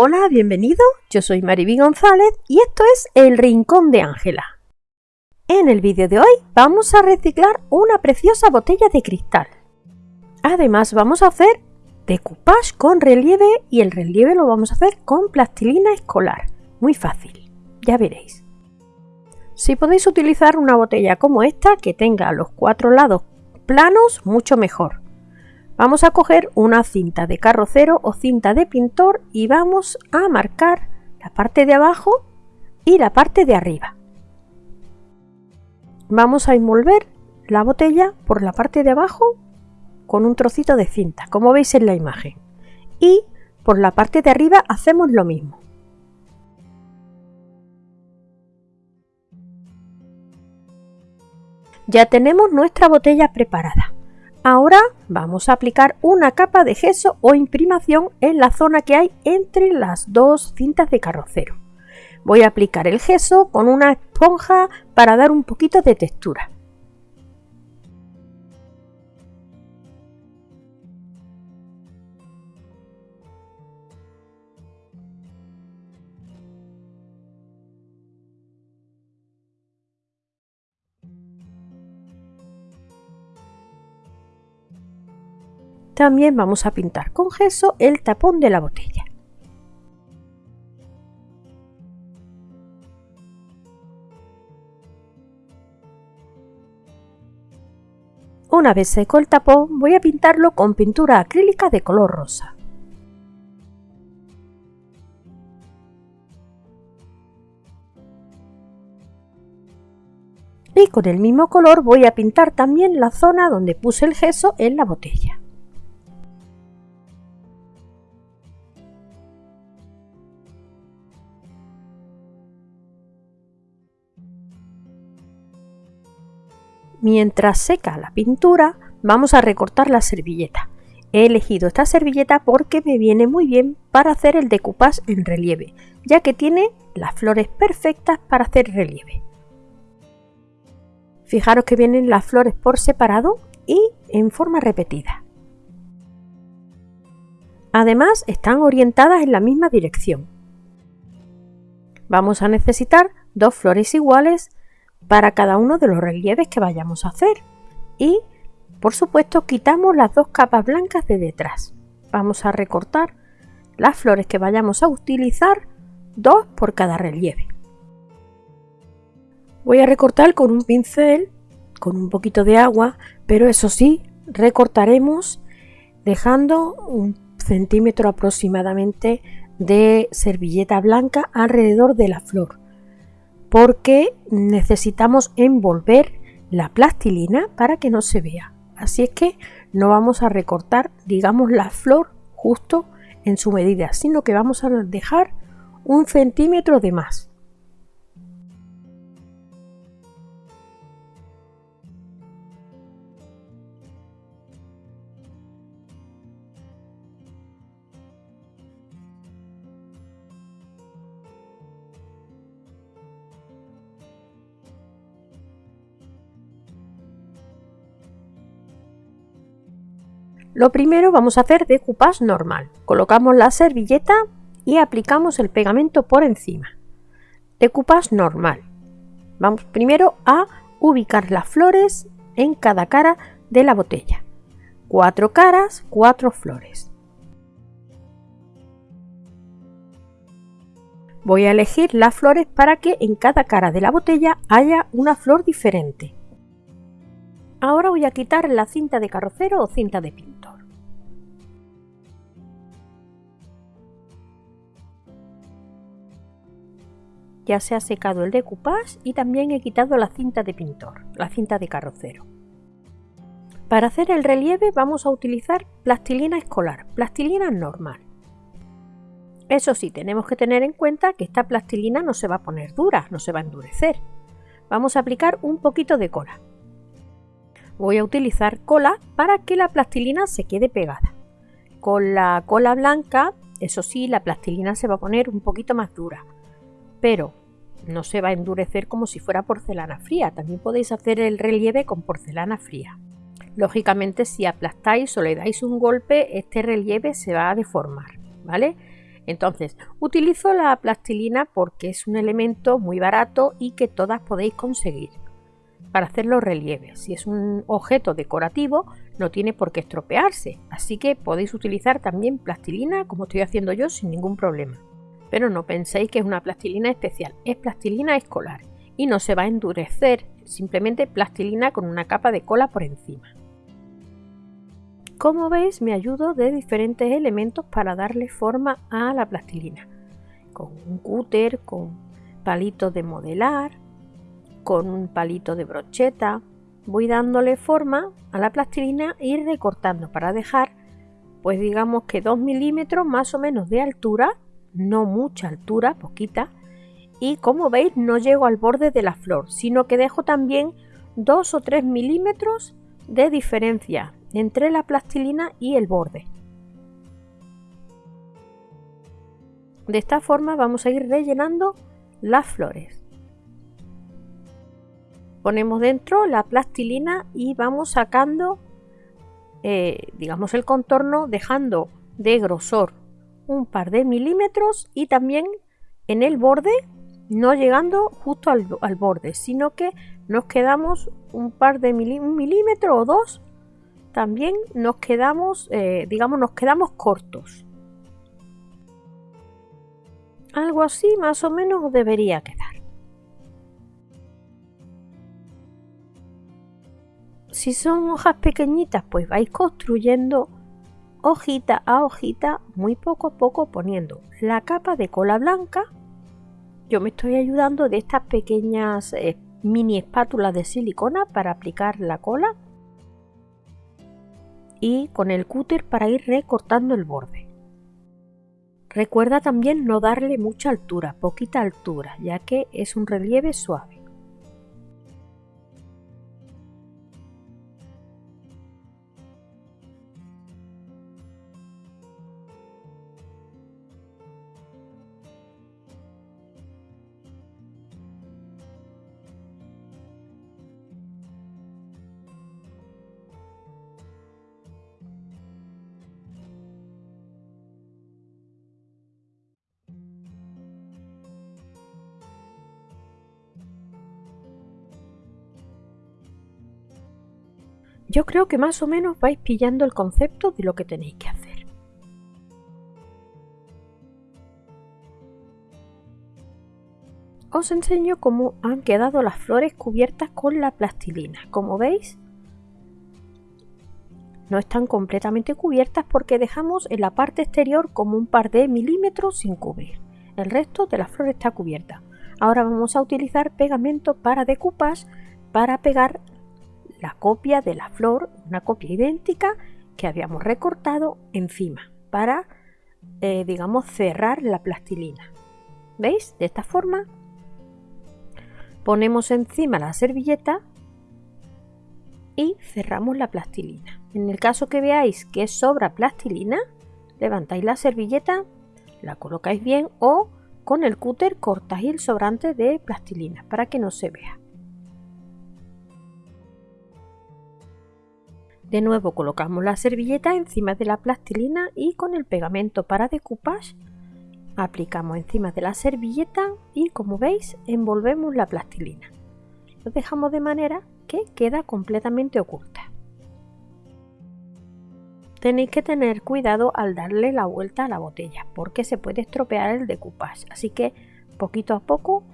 Hola, bienvenido. Yo soy Mariby González y esto es El Rincón de Ángela. En el vídeo de hoy vamos a reciclar una preciosa botella de cristal. Además vamos a hacer decoupage con relieve y el relieve lo vamos a hacer con plastilina escolar. Muy fácil, ya veréis. Si podéis utilizar una botella como esta que tenga los cuatro lados planos, mucho mejor. Vamos a coger una cinta de carrocero o cinta de pintor y vamos a marcar la parte de abajo y la parte de arriba. Vamos a envolver la botella por la parte de abajo con un trocito de cinta, como veis en la imagen. Y por la parte de arriba hacemos lo mismo. Ya tenemos nuestra botella preparada. Ahora vamos a aplicar una capa de gesso o imprimación en la zona que hay entre las dos cintas de carrocero. Voy a aplicar el gesso con una esponja para dar un poquito de textura. También vamos a pintar con gesso el tapón de la botella. Una vez seco el tapón voy a pintarlo con pintura acrílica de color rosa. Y con el mismo color voy a pintar también la zona donde puse el gesso en la botella. Mientras seca la pintura, vamos a recortar la servilleta. He elegido esta servilleta porque me viene muy bien para hacer el decoupage en relieve, ya que tiene las flores perfectas para hacer relieve. Fijaros que vienen las flores por separado y en forma repetida. Además, están orientadas en la misma dirección. Vamos a necesitar dos flores iguales para cada uno de los relieves que vayamos a hacer. Y, por supuesto, quitamos las dos capas blancas de detrás. Vamos a recortar las flores que vayamos a utilizar, dos por cada relieve. Voy a recortar con un pincel, con un poquito de agua, pero eso sí, recortaremos dejando un centímetro aproximadamente de servilleta blanca alrededor de la flor porque necesitamos envolver la plastilina para que no se vea. Así es que no vamos a recortar, digamos, la flor justo en su medida, sino que vamos a dejar un centímetro de más. Lo primero vamos a hacer decoupage normal. Colocamos la servilleta y aplicamos el pegamento por encima. Decoupage normal. Vamos primero a ubicar las flores en cada cara de la botella. Cuatro caras, cuatro flores. Voy a elegir las flores para que en cada cara de la botella haya una flor diferente. Ahora voy a quitar la cinta de carrocero o cinta de pintor. Ya se ha secado el decoupage y también he quitado la cinta de pintor, la cinta de carrocero. Para hacer el relieve vamos a utilizar plastilina escolar, plastilina normal. Eso sí, tenemos que tener en cuenta que esta plastilina no se va a poner dura, no se va a endurecer. Vamos a aplicar un poquito de cola voy a utilizar cola para que la plastilina se quede pegada. Con la cola blanca, eso sí, la plastilina se va a poner un poquito más dura, pero no se va a endurecer como si fuera porcelana fría. También podéis hacer el relieve con porcelana fría. Lógicamente, si aplastáis o le dais un golpe, este relieve se va a deformar, ¿vale? Entonces, utilizo la plastilina porque es un elemento muy barato y que todas podéis conseguir para hacer los relieves. Si es un objeto decorativo, no tiene por qué estropearse, así que podéis utilizar también plastilina como estoy haciendo yo sin ningún problema. Pero no penséis que es una plastilina especial, es plastilina escolar y no se va a endurecer, simplemente plastilina con una capa de cola por encima. Como veis me ayudo de diferentes elementos para darle forma a la plastilina. Con un cúter, con palitos de modelar, con un palito de brocheta. Voy dándole forma a la plastilina e ir recortando para dejar pues digamos que 2 milímetros más o menos de altura, no mucha altura, poquita. Y como veis no llego al borde de la flor, sino que dejo también 2 o 3 milímetros de diferencia entre la plastilina y el borde. De esta forma vamos a ir rellenando las flores. Ponemos dentro la plastilina y vamos sacando, eh, digamos, el contorno dejando de grosor un par de milímetros y también en el borde no llegando justo al, borde, sino que nos quedamos un par de milímetros o dos también nos quedamos, eh, digamos, nos quedamos cortos. Algo así más o menos debería quedar. Si son hojas pequeñitas, pues vais construyendo hojita a hojita, muy poco a poco poniendo la capa de cola blanca. Yo me estoy ayudando de estas pequeñas eh, mini espátulas de silicona para aplicar la cola y con el cúter para ir recortando el borde. Recuerda también no darle mucha altura, poquita altura, ya que es un relieve suave. Yo creo que más o menos vais pillando el concepto de lo que tenéis que hacer. Os enseño cómo han quedado las flores cubiertas con la plastilina. Como veis, no están completamente cubiertas porque dejamos en la parte exterior como un par de milímetros sin cubrir. El resto de la flor está cubierta. Ahora vamos a utilizar pegamento para decoupage para pegar la copia de la flor, una copia idéntica que habíamos recortado encima para, eh, digamos, cerrar la plastilina. ¿Veis? De esta forma ponemos encima la servilleta y cerramos la plastilina. En el caso que veáis que sobra plastilina, levantáis la servilleta, la colocáis bien o con el cúter cortáis el sobrante de plastilina para que no se vea. De nuevo colocamos la servilleta encima de la plastilina y con el pegamento para decoupage aplicamos encima de la servilleta y como veis envolvemos la plastilina. Lo dejamos de manera que queda completamente oculta. Tenéis que tener cuidado al darle la vuelta a la botella porque se puede estropear el decoupage, así que poquito a poco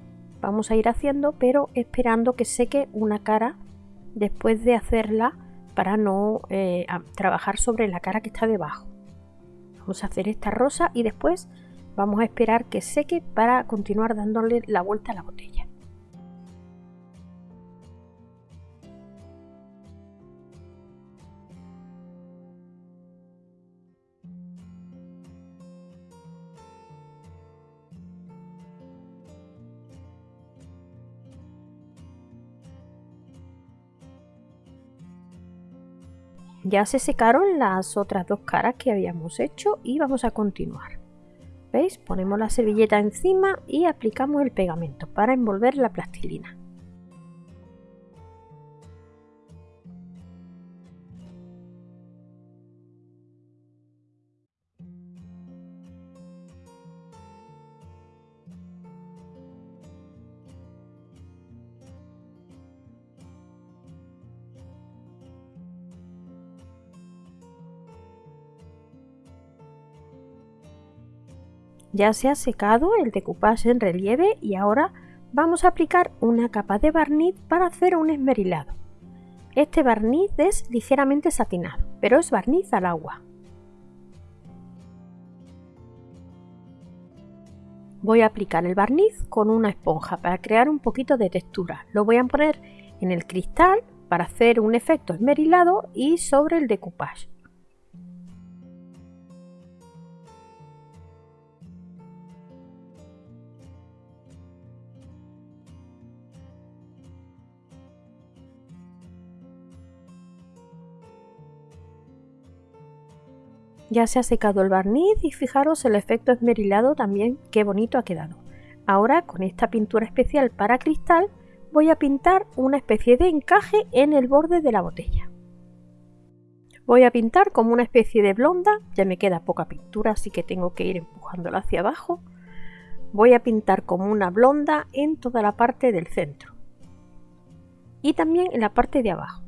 vamos a ir haciendo pero esperando que seque una cara después de hacerla para no eh, trabajar sobre la cara que está debajo. Vamos a hacer esta rosa y después vamos a esperar que seque para continuar dándole la vuelta a la botella. Ya se secaron las otras dos caras que habíamos hecho y vamos a continuar. ¿Veis? Ponemos la servilleta encima y aplicamos el pegamento para envolver la plastilina. Ya se ha secado el decoupage en relieve y ahora vamos a aplicar una capa de barniz para hacer un esmerilado. Este barniz es ligeramente satinado, pero es barniz al agua. Voy a aplicar el barniz con una esponja para crear un poquito de textura. Lo voy a poner en el cristal para hacer un efecto esmerilado y sobre el decoupage. Ya se ha secado el barniz y fijaros el efecto esmerilado también, qué bonito ha quedado. Ahora con esta pintura especial para cristal voy a pintar una especie de encaje en el borde de la botella. Voy a pintar como una especie de blonda, ya me queda poca pintura así que tengo que ir empujándola hacia abajo. Voy a pintar como una blonda en toda la parte del centro y también en la parte de abajo.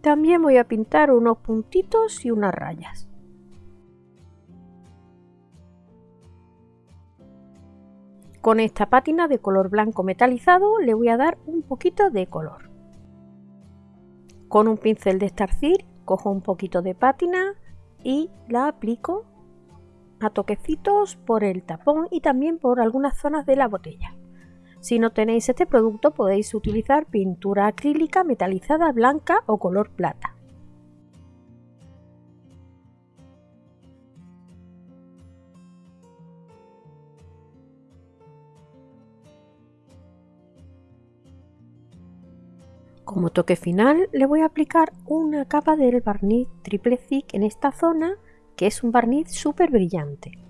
También voy a pintar unos puntitos y unas rayas. Con esta pátina de color blanco metalizado le voy a dar un poquito de color. Con un pincel de estarcir cojo un poquito de pátina y la aplico a toquecitos por el tapón y también por algunas zonas de la botella. Si no tenéis este producto podéis utilizar pintura acrílica metalizada blanca o color plata. Como toque final le voy a aplicar una capa del barniz triple thick en esta zona que es un barniz súper brillante.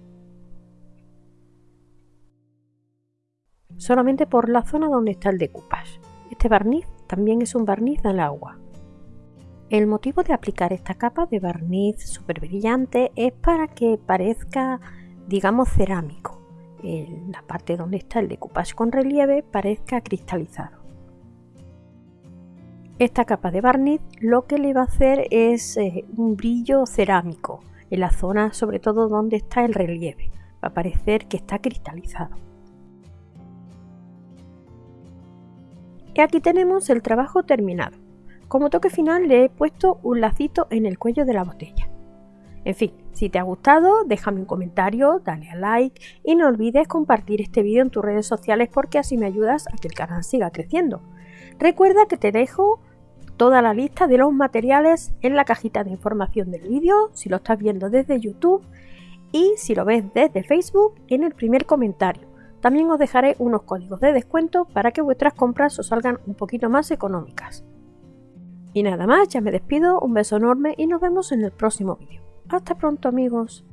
Solamente por la zona donde está el decoupage. Este barniz también es un barniz al agua. El motivo de aplicar esta capa de barniz súper brillante es para que parezca, digamos, cerámico. En la parte donde está el decoupage con relieve parezca cristalizado. Esta capa de barniz lo que le va a hacer es eh, un brillo cerámico en la zona sobre todo donde está el relieve. Va a parecer que está cristalizado. Y aquí tenemos el trabajo terminado. Como toque final le he puesto un lacito en el cuello de la botella. En fin, si te ha gustado, déjame un comentario, dale a like y no olvides compartir este vídeo en tus redes sociales porque así me ayudas a que el canal siga creciendo. Recuerda que te dejo toda la lista de los materiales en la cajita de información del vídeo, si lo estás viendo desde YouTube y si lo ves desde Facebook en el primer comentario. También os dejaré unos códigos de descuento para que vuestras compras os salgan un poquito más económicas. Y nada más, ya me despido, un beso enorme y nos vemos en el próximo vídeo. Hasta pronto amigos.